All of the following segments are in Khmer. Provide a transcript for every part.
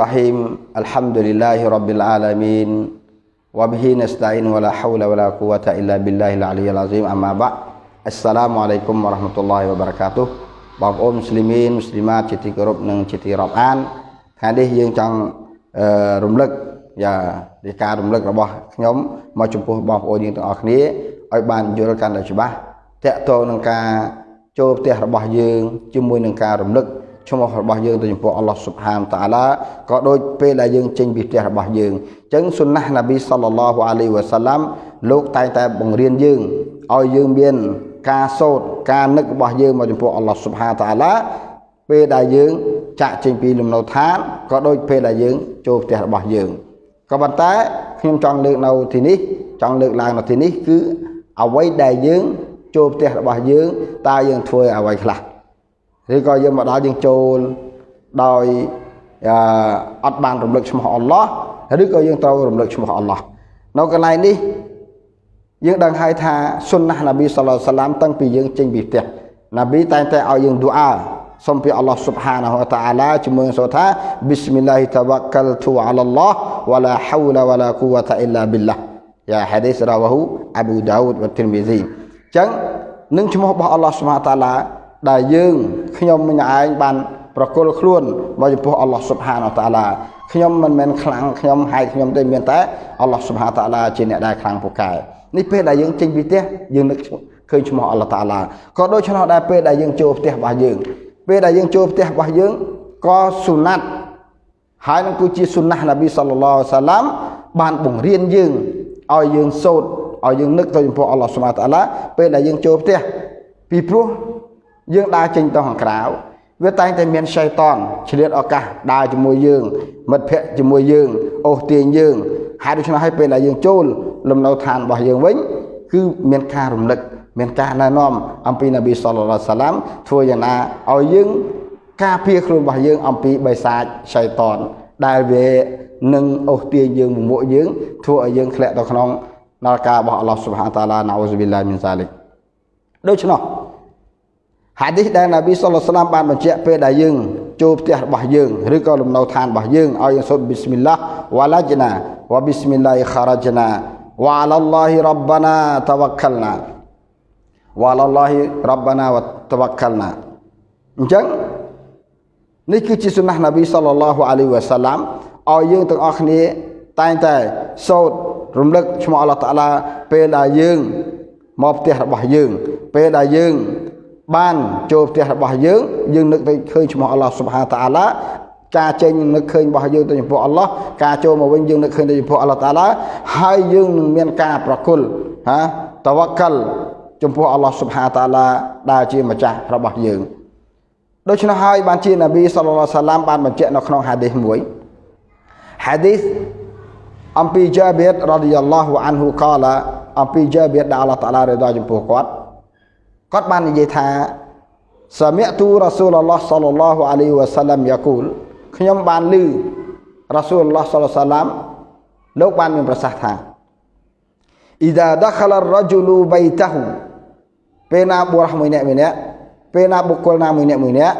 Bismillahirrahmanirrahim. Alhamdulillahi rabbil alamin. Wa bihi nasta'in wa la haula wa la quwata illa billahil aliyyil azim. Amma ba'. Assalamualaikum warahmatullahi wabarakatuh. បងប្អូនមូស្លីមីនមូស្លីម៉ាតជាទីគោរពនិងជាទីរាប់អានថ្ងៃនេះយើងចង់រំលឹកយ៉ានេះការរំលឹករបស់ខ្ញុំមកចំពោះបងប្អូនយើងទាំងអស់គ្នាឲ្យបានយល់កាន់តែច្បាស់តកតទៅនឹងការចូលផ្ទះរបស់យើងជាមួយនឹងការរំលឹក ឈ្មោះរបស់យើងទៅចំពោះអល់ឡោះស៊ុបហានតាឡាក៏ដូចពេលដែលយើងចេញពីផ្ទះរបស់យើងអញ្ចឹងសុណាស់ណាប៊ីសល្លឡោះអាឡៃវ៉ាសាឡាំលោកតែងតែបង្រៀនយើងឲ្យយើងមានការសូត្រការនឹករបស់យើងមកចំពោះអល់ឡោះស៊ុបហានតាឡាពេលដែលយើងចាក់ចេញពីលំនៅឋានក៏ដូចពេលដែលយើងចូលផ្ទះរបស់យើងក៏ប៉ុន្តែខ្ញុំចង់លើកនៅទីនេះចង់លើកឡើងនៅទីនេះគឺអ្វីដែលយើងចូលផ្ទះរបស់យើងតើយើងធ្វើអ្វីខ្លះ ឬក៏យើងមកដល់យើងចូលដោយអត់បានរំលឹកឈ្មោះអល់ឡោះឬក៏យើងត្រូវរំលឹកឈ្មោះអល់ឡោះនៅកន្លែងនេះយើងដឹងហើយថាសុនណះនប៊ីសល្លសាឡាមតាំងពីយើងចេញពីផ្ទះនប៊ីតែងតែឲ្យយើងឌូអាសូមពីអល់ឡោះស៊ុបហានាហ៊ូតាអាឡាជាមួយសូថាប៊ីស្មិលឡាហ៊ីតាវ៉ាកាល់ទូអាឡាឡោះវ៉ាឡាហៅឡាវ៉ាឡាគូវ៉ាតាអ៊ីឡាប៊ីលឡាយ៉ាហាឌីសរ៉ាវ៉ាហ៊ូអាប៊ូដាវូដវ៉ាទីរមីស៊ីអញ្ចឹងនឹងឈ្មោះរបស់អល់ឡោះស៊ុបហាតាឡា ដែលយើងខ្ញុំម្នាក់ឯងបានប្រគល់ខ្លួនមកចំពោះអល់ឡោះស៊ុបហានតាឡាខ្ញុំមិនមែនខ្លាំងខ្ញុំហែកខ្ញុំទេមានតែអល់ឡោះស៊ុបហានតាឡាជាអ្នកដែលខ្លាំងពូកែនេះពេលដែលយើងចេញពីផ្ទះយើងនឹកឃើញឈ្មោះអល់ឡោះតាឡាក៏ដូច្នោះដែរពេលដែលយើងចូលផ្ទះរបស់យើង ពេលដែលយើងចូលផ្ទះរបស់យើងក៏សុណាត់ហើយនឹងគឺជាសុណាស់នប៊ីសល្លឡោសាឡាមបានបង្រៀនយើងឲ្យយើងសូត្រឲ្យយើងនឹកទៅចំពោះអល់ឡោះស៊ុបហានតាឡាពេលដែលយើងចូលផ្ទះពីព្រោះ យើងដើរចេញទៅខាងក្រៅវាតែងតែមានសៃតនឆ្លៀតឱកាសដើរជាមួយយើងមិត្តភ័ក្តិជាមួយយើងអូសទាញយើងហើយដូច្នោះហើយពេលដែលយើងចូលលំនៅឋានរបស់យើងវិញគឺមានការរំលឹកមានការណែនាំអំពីនប៊ីសល្លឡោះសាឡាមធ្វើយ៉ាងណាឲ្យយើងការពារខ្លួនរបស់យើងអំពីបិសាចសៃតនដែលវានឹងអូសទាញយើងមុខយើងធ្វើឲ្យយើងធ្លាក់ទៅក្នុងនរការបស់អល់ឡោះស៊ុបហានតាឡាណាអ៊ូស៊ុប៊ីឡាមីនសាលិកដូច្នោះ ហាឌីសដែលនប៊ីសុលឡាមបានបញ្ជាក់ពេលដែលយើងចូលផ្ទះរបស់យើងឬក៏លំនៅឋានរបស់យើងឲ្យយើងសូត្រប៊ីស្មិលឡាវ៉ាឡាជណាវ៉ាប៊ីស្មិលឡាខារ៉ាជណាវ៉ាឡាឡោះរ៉បាណាតវកលណាវ៉ាឡាឡោះរ៉បាណាវតវកលណាអញ្ចឹងនេះគឺជាសុណាស់នប៊ីសល្លឡោះអាឡៃវ៉ាសាឡាមឲ្យយើងទាំងអស់គ្នាតែងតែសូត្ររំលឹកឈ្មោះអល់ឡោះតាឡាពេលដែលយើងមកផ្ទះរបស់យើងពេលដែលយើង បានចូលផ្ទះរបស់យើងយើងនឹកទៅឃើញឈ្មោះអល់ឡោះស៊ុបហាតាឡាការចេញនឹកឃើញរបស់យើងទៅចំពោះអល់ឡោះការចូលមកវិញយើងនឹកឃើញទៅចំពោះអល់ឡោះតាឡាហើយយើងនឹងមានការប្រគល់ហាតវកលចំពោះអល់ឡោះស៊ុបហាតាឡាដែលជាម្ចាស់របស់យើងដូច្នោះហើយបានជានប៊ីសល្លឡោះសាឡាមបានបញ្ជាក់នៅក្នុងហាឌីសមួយហាឌីសអំពីជាបៀតរ៉ាឌីយ៉ាឡោះអានហ៊ូកាឡាអំពីជាបៀតដែលអល់ឡោះតាឡារ៉េដាចំពោះគាត់ គាត់បាននិយាយថាសាមិទូរ៉ាស៊ូលឡោះសល្លឡោះអាឡៃវ៉ាសាឡាំយ៉ាគូលខ្ញុំបានឮរ៉ាស៊ូលឡោះសល្លសាឡាំលោកបានមានប្រសាសន៍ថាអ៊ីដាដខលរ៉ជូលូបៃតាហ៊ូពេលណាបុរសមួយអ្នកមួយអ្នកពេលណាបុគ្គលណាមួយអ្នកមួយអ្នក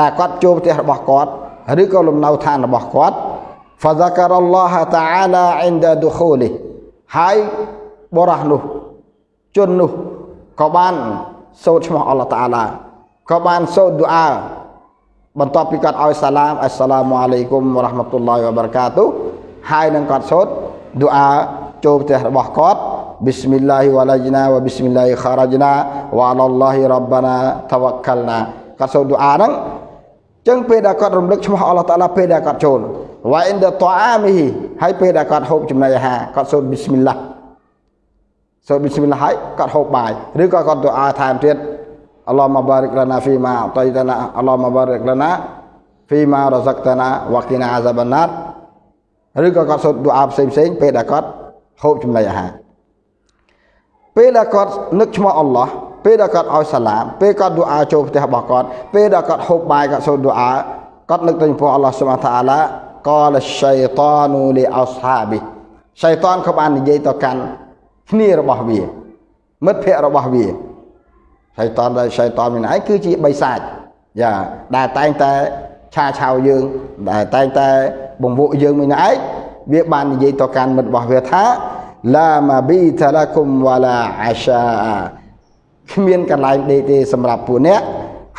ដែលគាត់ចូលផ្ទះរបស់គាត់ឬក៏លំនៅឋានរបស់គាត់ فذكر الله تعالى عند دخوله ហើយបរោះនោះជននោះក៏បាន សូត្រឈ្មោះអល់ឡោះតាឡាក៏បានសូត្រឌូអាបន្ទាប់ពីគាត់ឲ្យសាឡាមអស្សឡាមអាឡៃគុំវរ៉ាហ្មាតុលឡាហ៊ីវបារកាតុហើយនឹងគាត់សូត្រឌូអាចូលផ្ទះរបស់គាត់ប៊ីស្មិលឡាហ៊ីវ៉ាឡាជណាវ៉ាប៊ីស្មិលឡាហ៊ីខារ៉ាជណាវ៉ាអឡឡោះហ៊ីរ៉ាបាណាតវកលណាគាត់សូត្រឌូអាហ្នឹងចឹងពេលដែលគាត់រំលឹកឈ្មោះអល់ឡោះតាឡាពេលដែលគាត់ចូលវ៉ាអ៊ីនដតអាមីហ៊ីហើយពេលដែលគាត់ហូបចំណីអាហារគាត់សូត្រប៊ីស្មិលឡា សូត្រប៊ីស្មិលឡាហើយគាត់ហូបបាយឬក៏គាត់ទូអាថែមទៀតអល់ឡោះម៉ាបារិកលណាហ្វីម៉ាអតៃតាណាអល់ឡោះម៉ាបារិកលណាហ្វីម៉ារ៉ាហ្សាក់តាណាវ៉ាគីណាអាហ្សាបាណាតឬក៏គាត់សូត្រទូអាផ្សេងផ្សេងពេលដែលគាត់ហូបចំណីអាហារពេលដែលគាត់នឹកឈ្មោះអល់ឡោះពេលដែលគាត់ឲ្យសាឡាមពេលគាត់ទូអាចូលផ្ទះរបស់គាត់ពេលដែលគាត់ហូបបាយគាត់សូត្រទូអាគាត់នឹកទៅចំពោះអល់ឡោះស៊ុបហានតាអាឡាកលឆៃតានូលីអស្ហាប៊ីឆៃតានក៏បាននិយាយទៅកាន់ គ្នារបស់វា មិត្តភ័ក្តិរបស់វាឆៃតានដែលឆៃតានមានឯងគឺជាបិសាចយ៉ាដែលតែងតែឆាឆៅយើងដែលតែងតែបង្វក់យើងមួយឯងវាបាននិយាយទៅកាន់មិត្តរបស់វាថាឡាម៉ាប៊ីតាឡាគុំវ៉ាឡាអាសាគ្មានកន្លែងដេកទេសម្រាប់ពួកអ្នក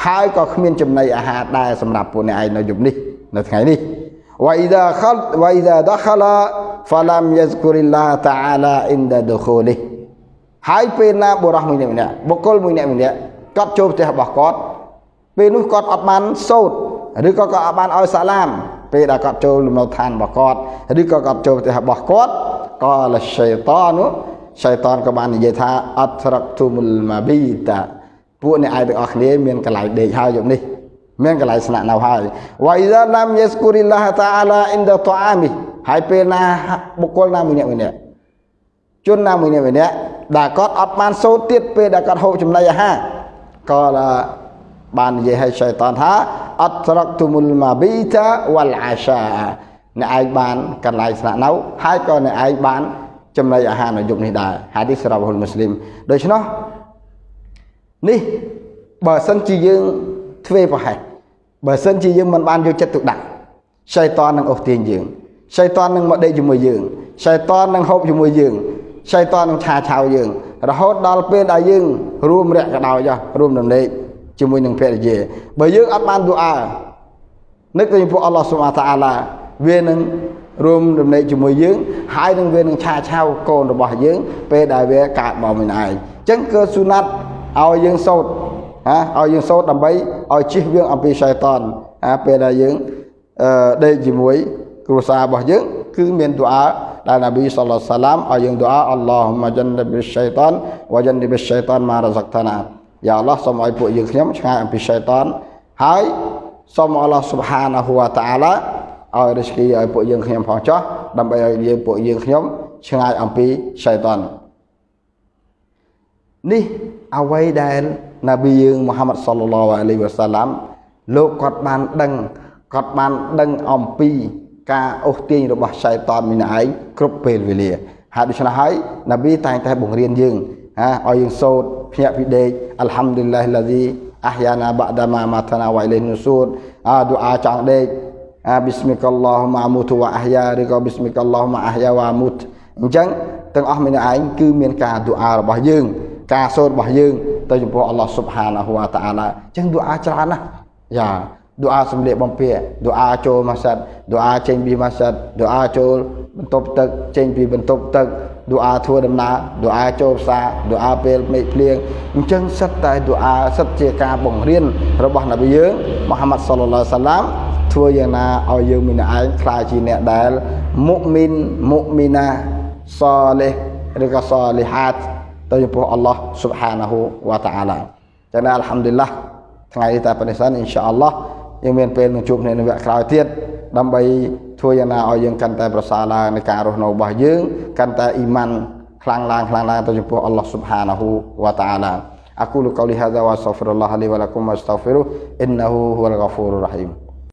ហើយក៏គ្មានចំណីអាហារដែរសម្រាប់ពួកអ្នកឯងនៅយប់នេះនៅថ្ងៃនេះវ៉ៃដាខលវ៉ៃដាដខឡា ហ្វាឡាំយ៉ាស្គូរីឡាតាអាឡាអ៊ីនដាដខូលីហើយពេលណាបុរសមួយម្នាក់បុគ្គលមួយម្នាក់គាត់ចូលផ្ទះរបស់គាត់ពេលនោះគាត់អត់បានសូត្រឬក៏គាត់អត់បានឲ្យសាឡាមពេលដែលគាត់ចូលលំនៅឋានរបស់គាត់ឬក៏គាត់ចូលផ្ទះរបស់គាត់ក៏លឆៃតានោះឆៃតានក៏បាននិយាយថាអត់ត្រកទុមុលម៉ាប៊ីតាពួកអ្នកឯងទាំងអស់គ្នាមានកន្លែងដេកហើយយប់នេះមានកន្លែងស្នាក់នៅហើយវ៉ៃសាឡាំយេស្គូរីឡាតាអាឡាអ៊ីនដាតអាមី ហើយពេលណាបុគ្គលណាមួយអ្នកមួយអ្នកជនណាមួយអ្នកមួយអ្នកដែលគាត់អត់បានសូត្រទៀតពេលដែលគាត់ហូបចំណីអាហារក៏បាននិយាយឲ្យឆៃតានថាអត់ត្រកទុមុលម៉ាប៊ីតាវ៉ាល់អាសាអ្នកឯងបានកន្លែងស្នាក់នៅហើយក៏អ្នកឯងបានចំណីអាហារនៅយប់នេះដែរហាឌីសរ៉ាបហ៊ុលមូស្លីមដូច្នោះនេះបើសិនជាយើងធ្វេប្រហែសបើសិនជាយើងមិនបានយកចិត្តទុកដាក់ឆៃតាននឹងអូសទាញយើង ឆៃតាននឹងមកដេកជាមួយយើងឆៃតាននឹងហូបជាមួយយើងឆៃតាននឹងឆាឆៅយើង រហូតដល់ពេលដែលយើង រួមរយៈកដោចរួមដំណេកជាមួយនឹងភរិយាបើយើងអត់បានឌូអានឹកទៅចំពោះអល់ឡោះស៊ុបហាតាអាឡាវានឹងរួមដំណេកជាមួយយើង ហើយនឹងវានឹងឆាឆៅកូនរបស់យើង ពេលដែលវាកើតមកមិនឯងអញ្ចឹងគឺស៊ូណាត់ឲ្យយើងសូត្រណាឲ្យយើងសូត្រដើម្បីឲ្យជិះវាងអំពីសៃតានណាពេលដែលយើងអឺដេកជាមួយ គ្រួសាររបស់យើងគឺមានទូអាដែលនប៊ីសល្លសាឡាមឲ្យយើងទូអាអល់ឡោះម៉ាចិនប៊ីសៃតានវ៉ាចិនប៊ីសៃតានម៉ារ៉ាហ្សាក់តាណាយ៉ាអល់ឡោះសូមឲ្យពួកយើងខ្ញុំឆ្ងាយអំពីសៃតានហើយសូមអល់ឡោះស៊ុបហានាហ៊ូវតាអាឡាឲ្យរិស្គីឲ្យពួកយើងខ្ញុំផងចោះដើម្បីឲ្យយើងពួកយើងខ្ញុំឆ្ងាយអំពីសៃតាននេះអ្វីដែលនប៊ីយើងមូហាម៉ាត់សល្លឡោះអាឡៃវ៉ាសាឡាំលោកគាត់បានដឹងគាត់បានដឹងអំពី ការអូសទាញរបស់សៃតានមីនឯងគ្រប់ពេលវេលាហើយដូច្នេះហើយនប៊ីតែងតែបង្រៀនយើងហាឲ្យយើងសូត្រភ្ញាក់ពីដេកអល់ហាំឌុលឡាហ៊ីឡាឌីអះយ៉ាណាបាដាម៉ាម៉ាតាណាវ៉ៃលេនូសូតអាឌូអាចង់ដេកអាប៊ីស្មិកអល់ឡោះម៉ាមូតវ៉ាអះយ៉ាឬក៏ប៊ីស្មិកអល់ឡោះម៉ាអះយ៉ាវ៉ាមូតអញ្ចឹងទាំងអស់មានឯងគឺមានការឌូអារបស់យើង ការសូត្ររបស់យើងទៅចំពោះអល់ឡោះស៊ុបហានាហ៊ូវតាអាឡាអញ្ចឹងឌូអាច្រើនណាស់យ៉ា ឌូអាសម្លៀកបំពាក់ឌូអាចូលម៉ាសាត់ឌូអាចេញពីម៉ាសាត់ឌូអាចូលបន្ទប់ទឹកចេញពីបន្ទប់ទឹកឌូអាធ្វើដំណើរឌូអាចូលផ្សារឌូអាពេលមេឃភ្លៀងអញ្ចឹងសិតតែឌូអាសិតជាការបង្រៀនរបស់នប៊ីយើងមូហាម៉ាត់សល្លឡោះសាឡាមធ្វើយ៉ាងណាឲ្យយើងមានឯងខ្លាចជាអ្នកដែលមុមីនមុមីណាសលេះឬក៏សលីហាតទៅចំពោះអល់ឡោះស៊ុបហានាហ៊ូវតាអាឡាចឹងណាអល់ហាំឌុលឡាថ្ងៃនេះតែប៉ុណ្្នេះសិនអ៊ីនសាអល់ឡោះ យើងមានពេលនឹងជួបគ្នានៅវគ្គក្រោយទៀតដើម្បីធ្វើយ៉ាងណាឲ្យយើងកាន់តែប្រសើរឡើងในការរស់នៅរបស់យើងកាន់តែអ៊ីម៉ានខ្លាំងឡើងខ្លាំងឡើងទៅចំពោះអល់ឡោះស៊ុបហានាហ៊ូវតាអាឡា أقول قولي هذا وأستغفر الله لي ولكم واستغفروه إنه هو الغفور الرحيم